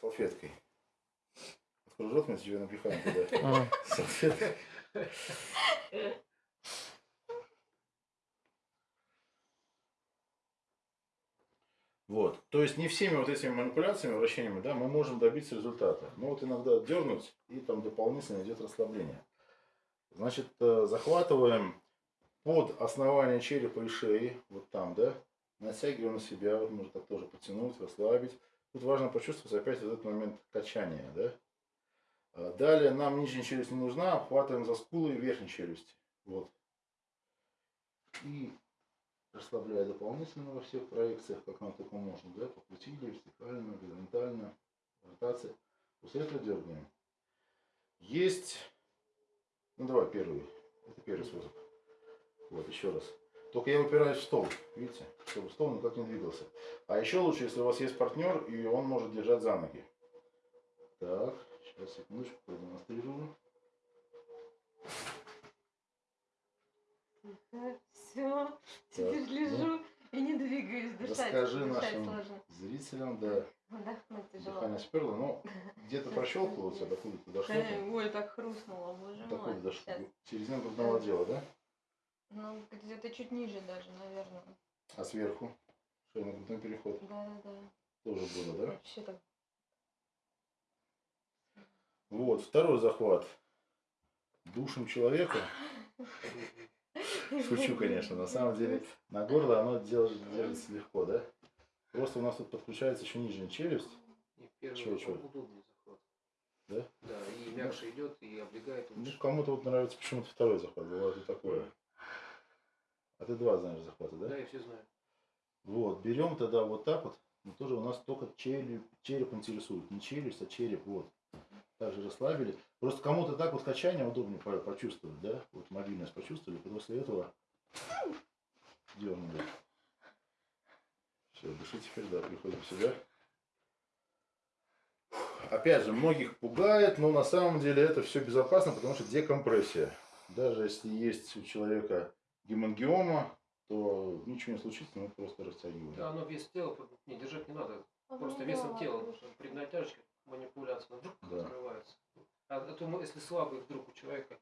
салфеткой. Открой рот, мы тебе напихаем туда. Салфеткой. Вот. То есть не всеми вот этими манипуляциями, вращениями, да, мы можем добиться результата. Но вот иногда дернуть, и там дополнительно идет расслабление. Значит, э, захватываем под основание черепа и шеи, вот там, да, натягиваем на себя, вот можно так тоже потянуть, расслабить. Тут важно почувствовать опять этот момент качания, да. А Далее нам нижняя челюсть не нужна, обхватываем за скулы верхней челюсти. Вот. И расслабляя дополнительно во всех проекциях, как нам только можно, да, покрутили, вертикально, горизонтально, ротация. После этого дергаем. Есть, ну давай первый, это первый способ. Вот, еще раз. Только я упираюсь в стол, видите, чтобы стол никак не двигался. А еще лучше, если у вас есть партнер, и он может держать за ноги. Так, сейчас, секундочку, продемонстрирую. Все, теперь Так, лежу и не двигаюсь, дышать. Расскажи дышать нашим сложно. зрителям, да, Вдохнуть тяжело. дыхание сперло, но где-то прощелкивается, докуда-то дошло. Ой, так хрустнуло, боже мой. дошло. Сейчас. Середина грудного отдела, да? Ну, где-то чуть ниже даже, наверное. А сверху? Шейно-грудной переход. Да-да-да. Тоже было, да? Вообще так. Вот, второй захват. Душим человека. Шучу, конечно. На самом деле на горло оно держится, легко, да? Просто у нас тут подключается еще нижняя челюсть. И первый Чего, чего? удобный захват. Да? Да, и мягче идет, и облегает Ну, лучше. кому-то вот нравится почему-то второй захват. Бывает и такое. А ты два знаешь захвата, да? Да, я все знаю. Вот, берем тогда вот так вот. Но тоже у нас только череп, череп интересует. Не челюсть, а череп. Вот. Также расслабили. Просто кому-то так вот качание удобнее по- почувствовать, да? Вот мобильность почувствовали. После этого дернули. Все, дыши теперь, да, приходим в себя. Опять же, многих пугает, но на самом деле это все безопасно, потому что декомпрессия. Даже если есть у человека гемангиома, то ничего не случится, мы просто растягиваем. Да, оно вес тела, не держать не надо. А Просто весом тела, слушай. потому что при натяжке манипуляция, вдруг Да. открывается. А то мы, если слабый вдруг у человека,